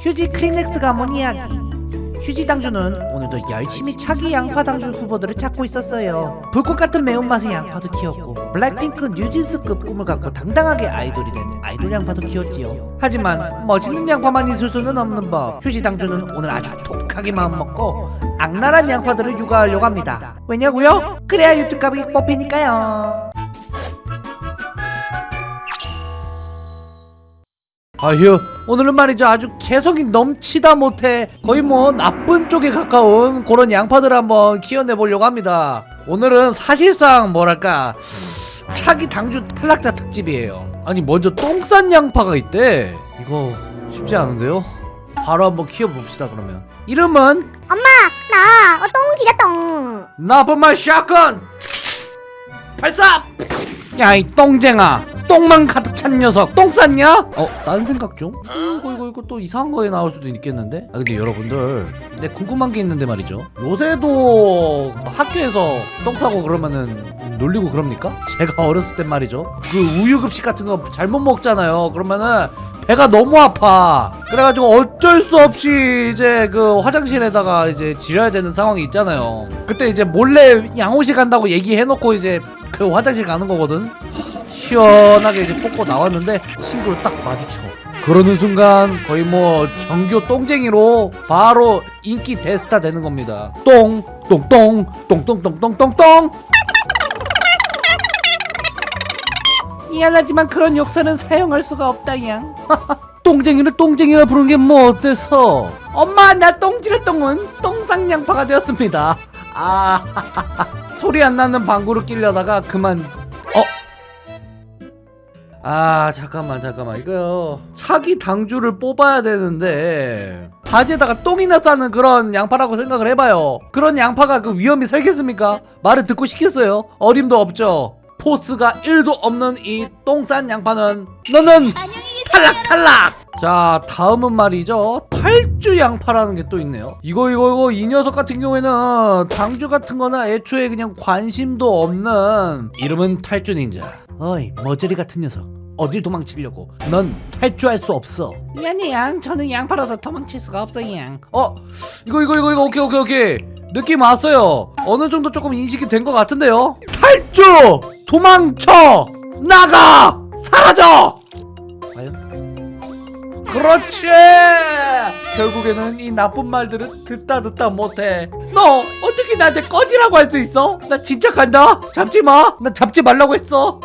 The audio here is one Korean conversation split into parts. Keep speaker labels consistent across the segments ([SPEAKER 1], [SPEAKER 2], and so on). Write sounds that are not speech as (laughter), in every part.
[SPEAKER 1] 휴지 크리넥스가 뭔 이야기. 휴지 당주는 오늘도 열심히 차기 양파 당주 후보들을 찾고 있었어요. 불꽃 같은 매운맛의 양파도 키웠고 블랙핑크 뉴진스급 꿈을 갖고 당당하게 아이돌이 된 아이돌 양파도 키웠지요. 하지만 멋있는 양파만 있을 수는 없는 법. 휴지 당주는 오늘 아주 독하게 마음먹고 악랄한 양파들을 육아하려고 합니다. 왜냐고요? 그래야 유튜브 가격이 뽑히니까요 아휴 오늘은 말이죠. 아주 개성이 넘치다 못해 거의 뭐 나쁜 쪽에 가까운 그런 양파들을 한번 키워내 보려고 합니다. 오늘은 사실상 뭐랄까 차기 당주 탈락자 특집이에요. 아니 먼저 똥 싼 양파가 있대. 이거 쉽지 않은데요? 바로 한번 키워봅시다 그러면. 이름은?
[SPEAKER 2] 엄마 나 어, 똥지가 똥.
[SPEAKER 1] 나쁜 말 샷건! 발사 야이 똥쟁아 똥만 가득 찬 녀석 똥 쌌냐? 어? 딴 생각 좀? 이거 이거 이거 또 이상한 거에 나올 수도 있겠는데? 아 근데 여러분들 근데 궁금한 게 있는데 말이죠 요새도 학교에서 똥 싸고 그러면은 놀리고 그럽니까? 제가 (laughs) 어렸을 땐 말이죠 그 우유급식 같은 거 잘못 먹잖아요 그러면은 배가 너무 아파 그래가지고 어쩔 수 없이 이제 그 화장실에다가 이제 지려야 되는 상황이 있잖아요 그때 이제 몰래 양호실 간다고 얘기해놓고 이제 그 화장실 가는 거거든 시원하게 이제 뽑고 나왔는데 친구를 딱 마주쳐 그러는 순간 거의 뭐 정교 똥쟁이로 바로 인기 대스타 되는 겁니다. 똥 똥똥 똥똥똥똥똥똥. 미안하지만 그런 욕설은 사용할 수가 없다 양 똥쟁이를 똥쟁이가 부른 게 뭐 어때서? 엄마 나 똥지를 똥은 똥쌍양파가 되었습니다. 아 소리 안 나는 방구를 끼려다가 그만 어? 아 잠깐만 잠깐만. 이거 차기 당주를 뽑아야 되는데 바지에다가 똥이나 싸는 그런 양파라고 생각을 해봐요. 그런 양파가 그 위험이 살겠습니까? 말을 듣고 시켰어요? 어림도 없죠. 포스가 1도 없는 이 똥 싼 양파는 너는 탈락 탈락! 자 다음은 말이죠. 탈주 양파라는 게 또 있네요. 이거 이거 이거 이 녀석 같은 경우에는 당주 같은 거나 애초에 그냥 관심도 없는 이름은 탈주 닌자 어이 머저리 같은 녀석. 어딜 도망치려고? 넌 탈주할 수 없어. 미안해 양. 저는 양파라서 도망칠 수가 없어 양. 어? 이거 이거 이거 이거. 오케이 오케이 오케이. 느낌 왔어요. 어느 정도 조금 인식이 된 것 같은데요? 탈주! 도망쳐! 나가! 사라져! 과연? 그렇지! 결국에는 이 나쁜 말들은 듣다 듣다 못해. 너 어떻게 나한테 꺼지라고 할 수 있어? 나 진짜 간다. 잡지 마나 잡지 말라고 했어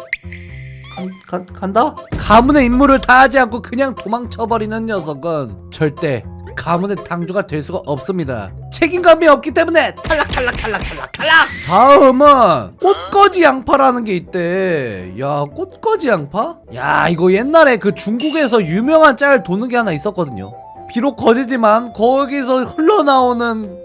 [SPEAKER 1] 간, 간, 간다? 가문의 임무를 다하지 않고 그냥 도망쳐버리는 녀석은 절대 가문의 당주가 될 수가 없습니다. 책임감이 없기 때문에 탈락 탈락 탈락 탈락 탈락! 다음은 꽃거지 양파라는 게 있대. 야 꽃거지 양파? 야 이거 옛날에 그 중국에서 유명한 짤 도는 게 하나 있었거든요. 비록 거지지만 거기서 흘러나오는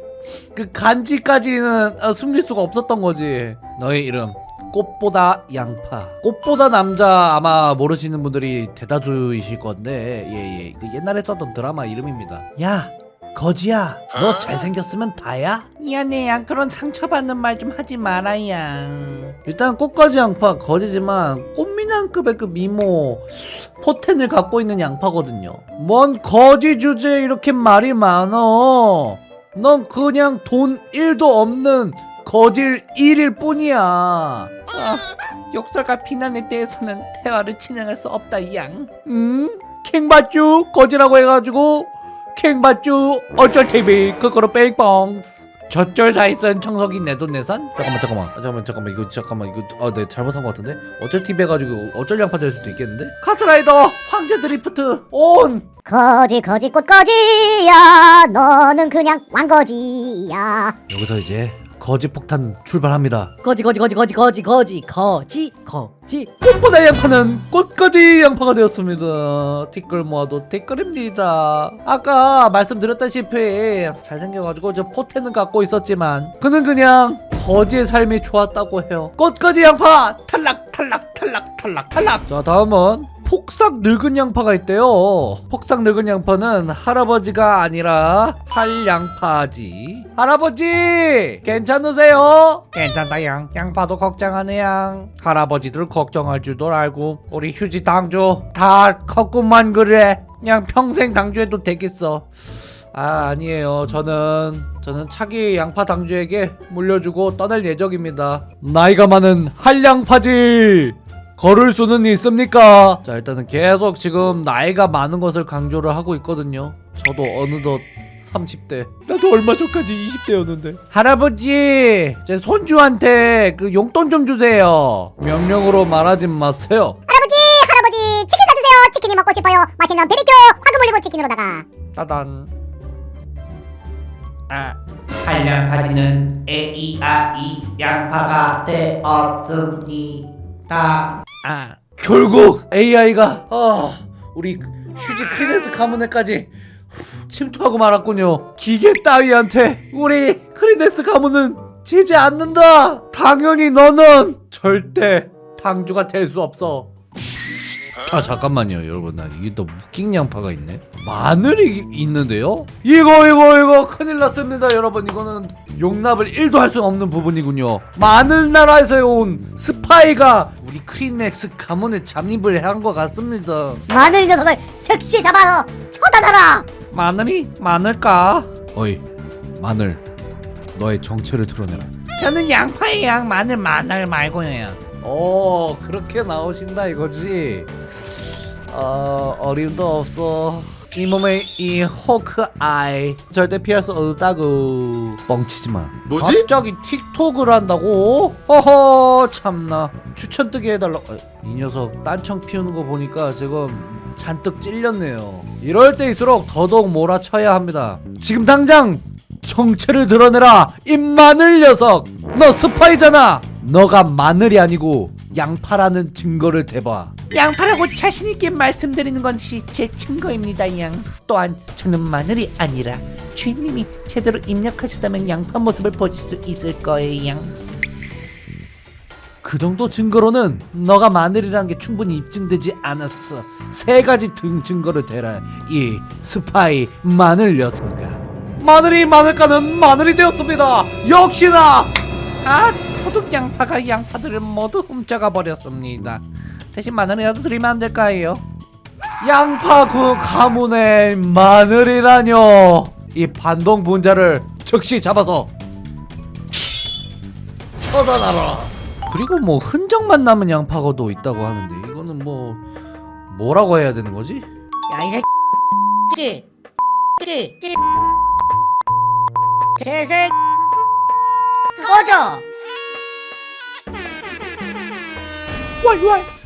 [SPEAKER 1] 그 간지까지는 어, 숨길 수가 없었던 거지. 너의 이름 꽃보다 양파. 꽃보다 남자 아마 모르시는 분들이 대다수이실 건데 예예. 그 옛날에 썼던 드라마 이름입니다. 야 거지야. 너 잘생겼으면 다야? 미안해 양 그런 상처받는 말 좀 하지 마라 양 일단 꽃거지 양파 거지지만 꽃미남급의 그 미모 포텐을 갖고 있는 양파거든요. 뭔 거지 주제에 이렇게 말이 많어? 넌 그냥 돈 1도 없는 거질 1일 뿐이야. 아, 욕설과 비난에 대해서는 대화를 진행할 수 없다, 양. 음? 캥받쥬 거지라고 해가지고 캥받쥬 어쩔 TV 그거로 뺑뻥. 저쩔 사이선 청소기 내돈내산? 잠깐만 잠깐만 아, 잠깐만 잠깐만 이거 잠깐만 이거 아 네 잘못한 것 같은데 어쩔 TV 해가지고 어쩔 양파 될 수도 있겠는데 카트라이더 황제 드리프트 온
[SPEAKER 2] 거지 거지 꽃거지야 너는 그냥 왕거지야
[SPEAKER 1] 여기서 이제 거지 폭탄 출발합니다.
[SPEAKER 3] 거지 거지 거지 거지 거지 거지 거지 거지.
[SPEAKER 1] 꽃보다 양파는 꽃거지 양파가 되었습니다. 티끌 모아도 티끌입니다. 아까 말씀드렸다시피 잘생겨가지고 저 포텐은 갖고 있었지만 그는 그냥 거지의 삶이 좋았다고 해요. 꽃거지 양파! 탈락 탈락 탈락 탈락 탈락. 자 다음은 폭삭 늙은 양파가 있대요. 폭삭 늙은 양파는 할아버지가 아니라 할양파지. 할아버지 괜찮으세요? 괜찮다 양. 양파도 걱정하네 양. 할아버지들 걱정할 줄도 알고 우리 휴지 당주 다 컸구만 그래. 그냥 평생 당주해도 되겠어. 아 아니에요. 저는 저는 차기 양파 당주에게 물려주고 떠날 예정입니다. 나이가 많은 한량파지 걸을 수는 있습니까? 자 일단은 계속 지금 나이가 많은 것을 강조를 하고 있거든요. 저도 어느덧 30대. 나도 얼마 전까지 20대였는데. 할아버지 제 손주한테 그 용돈 좀 주세요. 명령으로 말하지 마세요.
[SPEAKER 2] 할아버지 할아버지 치킨 사주세요. 치킨이 먹고 싶어요. 맛있는 BBQ 황금 올리브 치킨으로다가.
[SPEAKER 1] 따단.
[SPEAKER 4] 아, 한량 바지는 AI 양파가 되었습니다.
[SPEAKER 1] 아 결국 AI가 아 우리 휴지 크리넥스 가문에까지 침투하고 말았군요. 기계 따위한테 우리 크리넥스 가문은 지지 않는다. 당연히 너는 절대 당주가 될 수 없어 아 잠깐만요 여러분. 나 이게 또 웃긴 양파가 있네. 마늘이 있는데요? 이거 이거 이거 큰일 났습니다 여러분. 이거는 용납을 1도 할 수 없는 부분이군요. 마늘 나라에서 온 스파이가 우리 크리넥스 가문에 잠입을 한 것 같습니다.
[SPEAKER 2] 마늘 녀석을 즉시 잡아서 처단하라!
[SPEAKER 1] 마늘이? 많을까? 어이 마늘. 너의 정체를 드러내라.
[SPEAKER 4] 저는 양파의 양 마늘 마늘 말고요.
[SPEAKER 1] 오 그렇게 나오신다 이거지? 어 어림도 없어. 이 몸에 이 호크 아이 절대 피할 수 없다고. 뻥치지마.
[SPEAKER 5] 뭐지?
[SPEAKER 1] 갑자기 틱톡을 한다고? 허허 참나. 추천 뜨게 해달라. 어, 이 녀석 딴청 피우는 거 보니까 지금 잔뜩 찔렸네요. 이럴 때일수록 더더욱 몰아쳐야 합니다. 지금 당장 정체를 드러내라 이 마늘 녀석. 너 스파이잖아 너가 마늘이 아니고 양파라는 증거를 대봐.
[SPEAKER 4] 양파라고 자신 있게 말씀드리는 것이 제 증거입니다, 양. 또한 저는 마늘이 아니라 주인님이 제대로 입력하셨다면 양파 모습을 보실 수 있을 거예요, 양.
[SPEAKER 1] 그 정도 증거로는 너가 마늘이라는 게 충분히 입증되지 않았어. 세 가지 등 증거를 대라. 이 스파이 마늘 녀석아. 마늘이 마늘가는 마늘이 되었습니다. 역시나!
[SPEAKER 4] 아, 도둑 양파가 양파들을 모두 훔쳐가 버렸습니다. 대신 마늘이라도 드리면 안 될까요?
[SPEAKER 1] 양파 그 가문의 마늘이라뇨. 이 반동 분자를 즉시 잡아서 처단하라. 그리고 뭐 흔적만 남은 양파가도 있다고 하는데 이거는 뭐 뭐라고 해야 되는 거지?
[SPEAKER 3] 야이 새끼. 끼 개새 꺼져
[SPEAKER 4] Wait, wait.